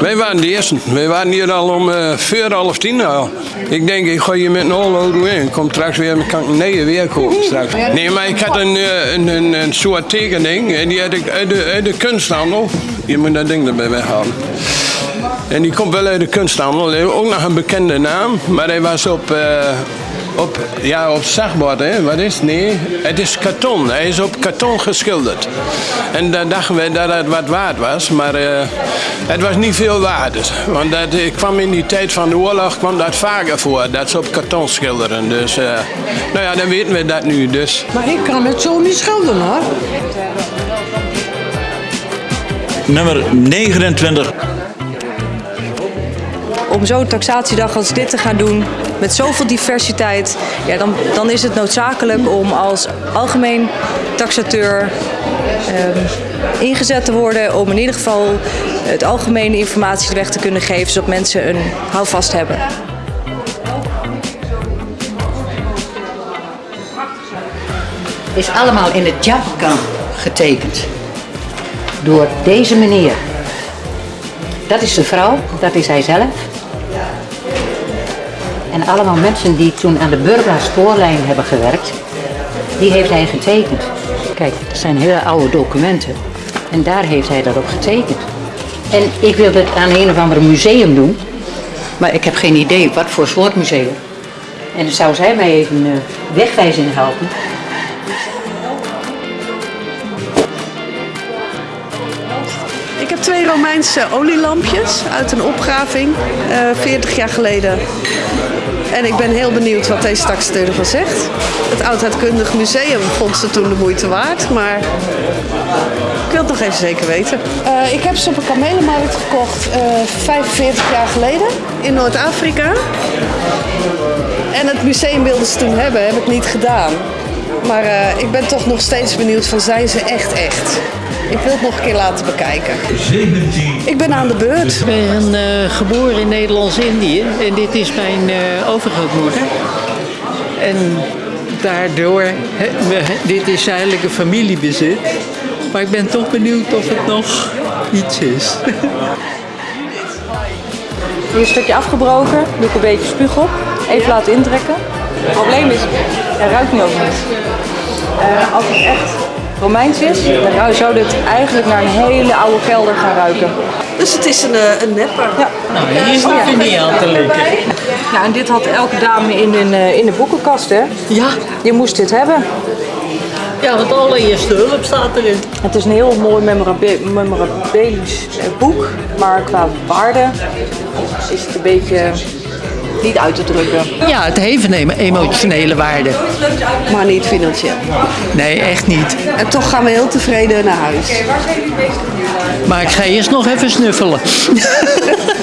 Wij waren de eerste. Wij waren hier al om uh, vier, half tien al. Ik denk, ik ga hier met een auto in. Ik kom straks weer, kan nee weer kopen straks. Nee, maar ik had een, uh, een, een, soort tekening en die had ik uit de, uit de kunsthandel. Je moet dat ding erbij weghalen. En die komt wel uit de kunsthandel. Ook nog een bekende naam, maar hij was op... Uh, op, ja, op hè? Wat is het? Nee, het is karton. Hij is op karton geschilderd. En dan dachten we dat het wat waard was, maar uh, het was niet veel waard. Want dat, ik kwam in die tijd van de oorlog kwam dat vaker voor, dat ze op karton schilderen. Dus, uh, nou ja, dan weten we dat nu. Dus. Maar ik kan het zo niet schilderen, hoor. Nummer 29 om zo'n taxatiedag als dit te gaan doen, met zoveel diversiteit, ja, dan, dan is het noodzakelijk om als algemeen taxateur um, ingezet te worden om in ieder geval het algemene informatie weg te kunnen geven, zodat mensen een houvast hebben. is allemaal in het Japan getekend door deze meneer. Dat is de vrouw, dat is hij zelf. En allemaal mensen die toen aan de Burgla spoorlijn hebben gewerkt, die heeft hij getekend. Kijk, dat zijn hele oude documenten. En daar heeft hij dat op getekend. En ik wil het aan een of ander museum doen, maar ik heb geen idee wat voor soort museum. En dan zou zij mij even uh, helpen. Ik heb twee Romeinse olielampjes uit een opgraving, uh, 40 jaar geleden. En ik ben heel benieuwd wat deze taxateur ervan zegt. Het Oudheidkundig Museum vond ze toen de moeite waard, maar ik wil het nog even zeker weten. Uh, ik heb ze op een kamelenmarkt gekocht uh, 45 jaar geleden in Noord-Afrika. En het museum wilden ze toen hebben, heb ik niet gedaan. Maar uh, ik ben toch nog steeds benieuwd van zijn ze echt echt. Ik wil het nog een keer laten bekijken. 17. Ik ben aan de beurt. Ik ben uh, geboren in Nederlands-Indië en dit is mijn uh, overgrootmoeder. En daardoor, he, we, dit is eigenlijk een familiebezit. Maar ik ben toch benieuwd of het nog iets is. Hier een stukje afgebroken, doe ik een beetje spuug op. Even laten intrekken. Het probleem is, er ruikt nu ook niet. Uh, als het echt Romeins is, dan zou dit eigenlijk naar een hele oude kelder gaan ruiken. Dus het is een, een nepper. Ja. Nou, hier is het niet aan te lekker. Ja, en dit had elke dame in een, in de boekenkast, hè? Ja. Je moest dit hebben. Ja, want allereerste hulp staat erin. Het is een heel mooi memorabilisch boek, maar qua waarde is het een beetje niet uit te drukken. Ja, het heeft een emotionele waarde. Maar niet financieel. Nee, echt niet. En toch gaan we heel tevreden naar huis. Maar ik ga eerst nog even snuffelen.